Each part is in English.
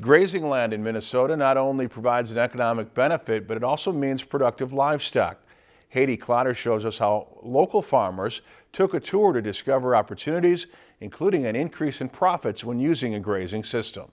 Grazing land in Minnesota not only provides an economic benefit, but it also means productive livestock. Haiti Clotter shows us how local farmers took a tour to discover opportunities, including an increase in profits when using a grazing system.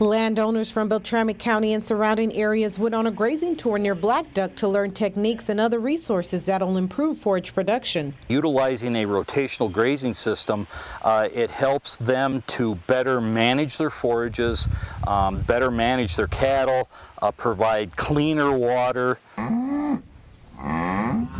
Landowners from Beltrami County and surrounding areas went on a grazing tour near Blackduck to learn techniques and other resources that will improve forage production. Utilizing a rotational grazing system, uh, it helps them to better manage their forages, um, better manage their cattle, uh, provide cleaner water.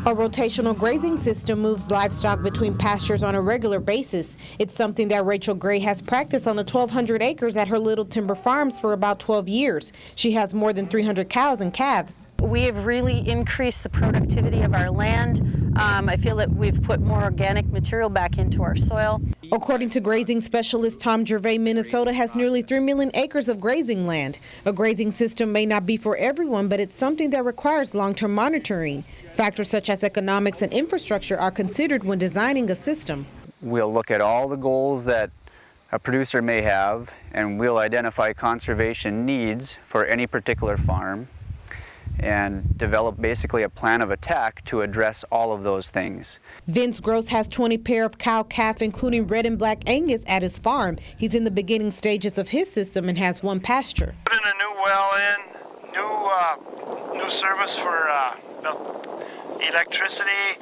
A rotational grazing system moves livestock between pastures on a regular basis. It's something that Rachel Gray has practiced on the 1,200 acres at her Little Timber Farms for about 12 years. She has more than 300 cows and calves. We have really increased the productivity of our land. Um, I feel that we've put more organic material back into our soil. According to grazing specialist Tom Gervais, Minnesota has nearly 3 million acres of grazing land. A grazing system may not be for everyone, but it's something that requires long-term monitoring. Factors such as economics and infrastructure are considered when designing a system. We'll look at all the goals that a producer may have and we'll identify conservation needs for any particular farm and develop basically a plan of attack to address all of those things. Vince Gross has 20 pair of cow calf, including red and black Angus, at his farm. He's in the beginning stages of his system and has one pasture. Putting a new well in, new uh, new service for uh, electricity,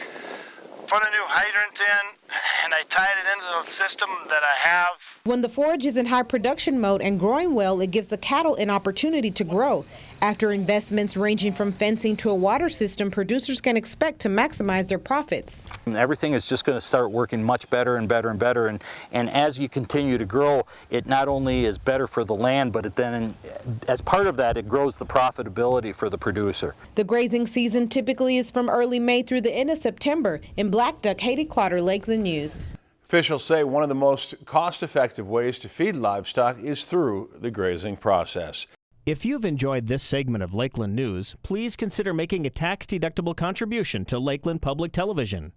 put a new hydrant in, and I tied it into the system that I have. When the forage is in high production mode and growing well, it gives the cattle an opportunity to grow. After investments ranging from fencing to a water system, producers can expect to maximize their profits. And everything is just going to start working much better and better and better. And, and as you continue to grow, it not only is better for the land, but it then, as part of that, it grows the profitability for the producer. The grazing season typically is from early May through the end of September. In Blackduck, Haiti Clotter, Lakeland News. Officials say one of the most cost-effective ways to feed livestock is through the grazing process. If you've enjoyed this segment of Lakeland News, please consider making a tax-deductible contribution to Lakeland Public Television.